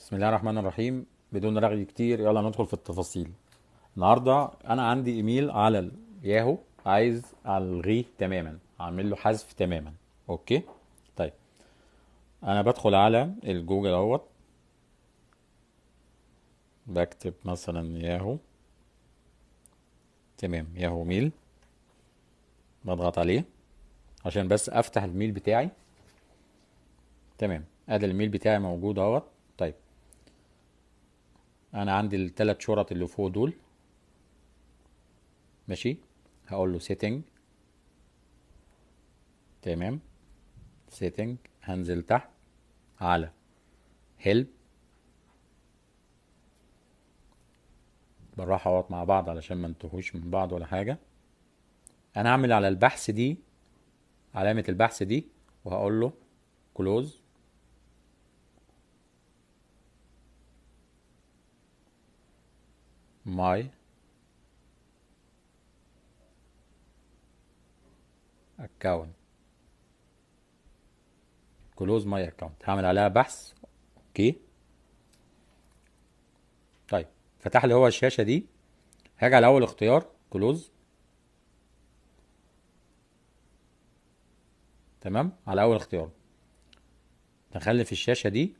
بسم الله الرحمن الرحيم. بدون رغي كتير. يلا ندخل في التفاصيل. النهارده أنا عندي إيميل على الياهو عايز ألغيه تماما. أعمل له حذف تماما. okay؟ طيب. أنا بدخل على الجوجل أهوت. بكتب مثلا ياهو. تمام. Yahoo mail. بضغط عليه. عشان بس أفتح ال mail بتاعي. تمام. أدي الميل بتاعي موجود أهوت. أنا عندي الثلاث شرط اللي فوق دول. ماشي؟ هقول له سيتنج تمام؟ سيتنج هنزل تحت. على. هيلب بالراحة اهوت مع بعض علشان ما انتهوش من بعض ولا حاجة. أنا هعمل على البحث دي علامة البحث دي وهقول له close my account. Close my account. هعمل عليها بحث. okay طيب فتح لي هو الشاشة دي. هاجي على أول اختيار. close تمام؟ على أول اختيار. دخلني في الشاشة دي.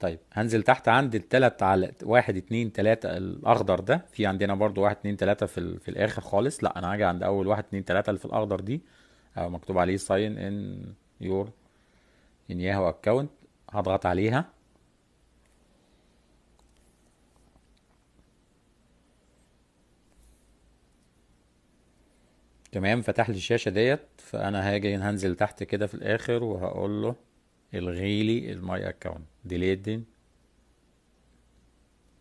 طيب هنزل تحت عند التلات على واحد اتنين تلاتة الأخضر ده. في عندنا برضو واحد اتنين تلاتة في, ال... في الآخر خالص. لا أنا هاجي عند أول واحد اتنين تلاتة اللي في الأخضر دي. أو مكتوب عليه sign in your in yahoo account. هضغط عليها. تمام فتح لي الشاشة ديت. فأنا هاجي هنزل تحت كده في الآخر وهقول له الغي لي ال my account deleting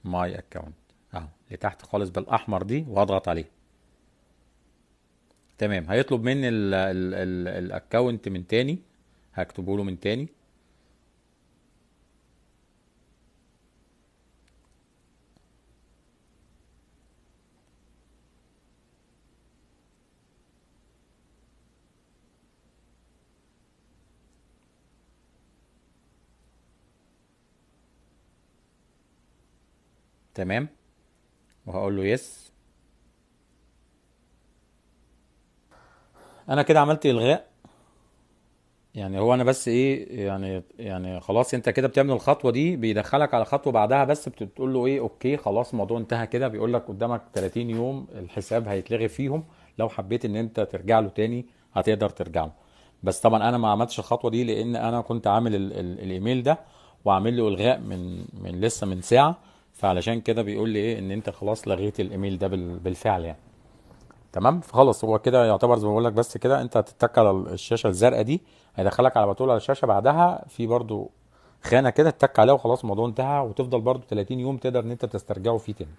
my account اهو لتحت خالص بالأحمر دي وهضغط عليه. تمام هيطلب مني ال account من تاني هكتبه له من تاني. تمام؟ وهقول له yes أنا كده عملت إلغاء. يعني هو أنا بس إيه يعني يعني خلاص أنت كده بتعمل الخطوة دي بيدخلك على خطوة بعدها بس بتقول له إيه okay خلاص الموضوع انتهى كده بيقول لك قدامك 30 يوم الحساب هيتلغي فيهم. لو حبيت إن أنت ترجع له تاني هتقدر ترجع له. بس طبعا أنا ما عملتش الخطوة دي لأن أنا كنت عامل ال ال الإيميل ده وعامل له إلغاء من من لسه من ساعة. فعلشان كده بيقول لي إيه إن أنت خلاص لغيت الإيميل ده بالفعل يعني. تمام؟ فخلاص هو كده يعتبر زي ما بقول لك بس كده أنت هتتك على الشاشة الزرقاء دي هيدخلك على طول على الشاشة بعدها في برضو خانة كده تتك عليها وخلاص الموضوع انتهى وتفضل برضو 30 يوم تقدر إن أنت تسترجعه فيه تاني.